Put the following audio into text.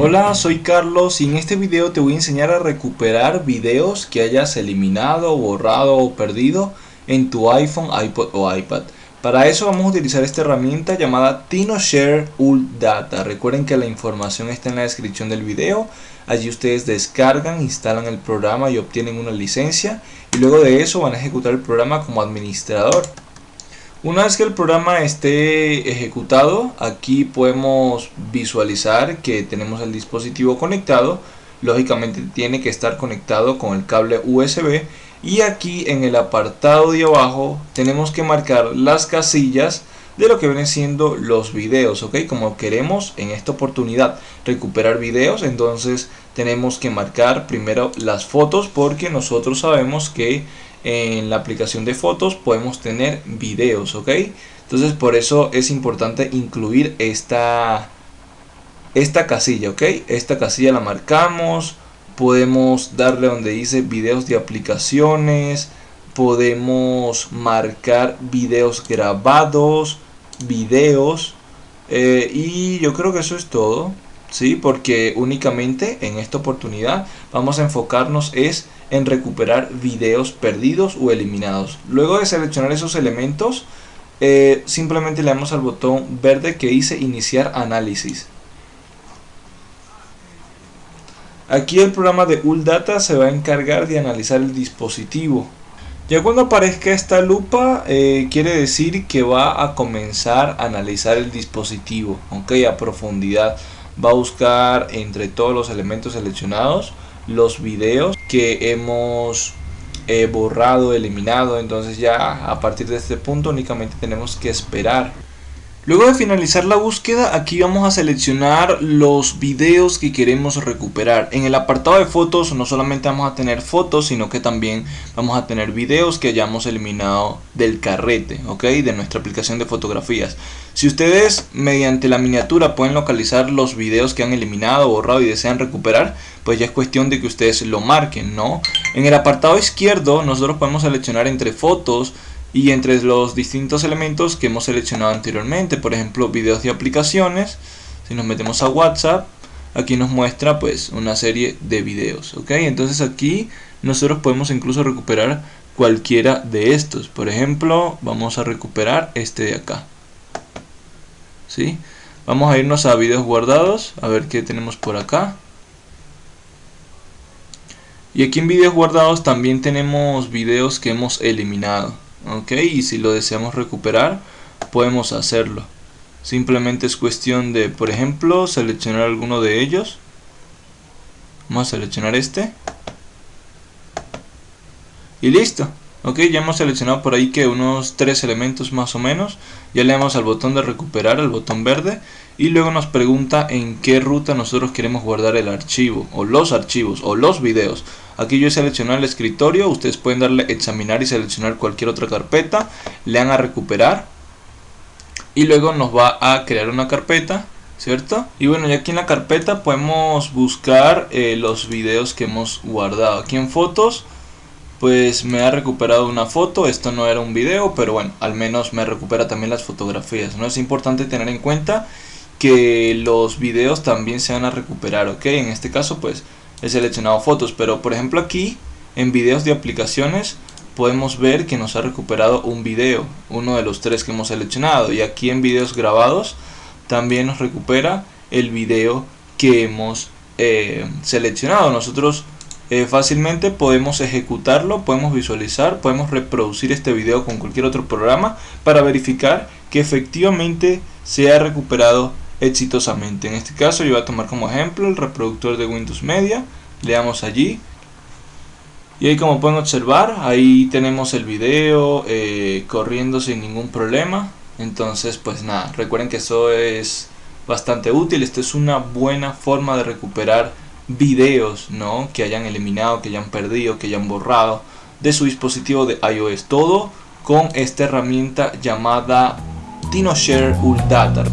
Hola, soy Carlos y en este video te voy a enseñar a recuperar videos que hayas eliminado, borrado o perdido en tu iPhone, iPod o iPad. Para eso vamos a utilizar esta herramienta llamada TinoShare Ult Data. Recuerden que la información está en la descripción del video. Allí ustedes descargan, instalan el programa y obtienen una licencia. Y luego de eso van a ejecutar el programa como administrador. Una vez que el programa esté ejecutado, aquí podemos visualizar que tenemos el dispositivo conectado. Lógicamente tiene que estar conectado con el cable USB. Y aquí en el apartado de abajo tenemos que marcar las casillas de lo que vienen siendo los videos, ¿ok? Como queremos en esta oportunidad recuperar videos, entonces tenemos que marcar primero las fotos porque nosotros sabemos que en la aplicación de fotos podemos tener videos, ¿ok? Entonces por eso es importante incluir esta, esta casilla, ¿ok? Esta casilla la marcamos, podemos darle donde dice videos de aplicaciones, podemos marcar videos grabados, videos eh, y yo creo que eso es todo. ¿Sí? Porque únicamente en esta oportunidad vamos a enfocarnos es en recuperar videos perdidos o eliminados. Luego de seleccionar esos elementos, eh, simplemente le damos al botón verde que dice iniciar análisis. Aquí el programa de ULData se va a encargar de analizar el dispositivo. Ya cuando aparezca esta lupa eh, quiere decir que va a comenzar a analizar el dispositivo, ok, a profundidad va a buscar entre todos los elementos seleccionados los videos que hemos eh, borrado, eliminado. Entonces ya a partir de este punto únicamente tenemos que esperar Luego de finalizar la búsqueda, aquí vamos a seleccionar los videos que queremos recuperar. En el apartado de fotos no solamente vamos a tener fotos, sino que también vamos a tener videos que hayamos eliminado del carrete, ¿ok? De nuestra aplicación de fotografías. Si ustedes mediante la miniatura pueden localizar los videos que han eliminado, borrado y desean recuperar, pues ya es cuestión de que ustedes lo marquen, ¿no? En el apartado izquierdo nosotros podemos seleccionar entre fotos, y entre los distintos elementos que hemos seleccionado anteriormente, por ejemplo videos de aplicaciones, si nos metemos a WhatsApp, aquí nos muestra pues una serie de videos, ok, entonces aquí nosotros podemos incluso recuperar cualquiera de estos, por ejemplo vamos a recuperar este de acá, ¿sí? Vamos a irnos a videos guardados, a ver qué tenemos por acá. Y aquí en videos guardados también tenemos videos que hemos eliminado ok y si lo deseamos recuperar podemos hacerlo. Simplemente es cuestión de por ejemplo seleccionar alguno de ellos. Vamos a seleccionar este. Y listo ok ya hemos seleccionado por ahí que unos tres elementos más o menos. Ya le damos al botón de recuperar el botón verde. Y luego nos pregunta en qué ruta nosotros queremos guardar el archivo o los archivos o los videos. Aquí yo he seleccionado el escritorio. Ustedes pueden darle examinar y seleccionar cualquier otra carpeta. Le dan a recuperar. Y luego nos va a crear una carpeta ¿cierto? Y bueno, ya aquí en la carpeta podemos buscar eh, los videos que hemos guardado. Aquí en fotos pues me ha recuperado una foto, esto no era un video, pero bueno, al menos me recupera también las fotografías, ¿no? Es importante tener en cuenta que los videos también se van a recuperar, ¿ok? En este caso, pues, he seleccionado fotos, pero por ejemplo aquí, en videos de aplicaciones, podemos ver que nos ha recuperado un video, uno de los tres que hemos seleccionado, y aquí en videos grabados, también nos recupera el video que hemos eh, seleccionado. Nosotros eh, fácilmente podemos ejecutarlo, podemos visualizar, podemos reproducir este video con cualquier otro programa para verificar que efectivamente se ha recuperado exitosamente. En este caso yo voy a tomar como ejemplo el reproductor de Windows Media, le damos allí. Y ahí como pueden observar ahí tenemos el video eh, corriendo sin ningún problema. Entonces pues nada recuerden que eso es bastante útil. Esto es una buena forma de recuperar videos ¿no? que hayan eliminado, que hayan perdido, que hayan borrado de su dispositivo de iOS. Todo con esta herramienta llamada TinoShare Data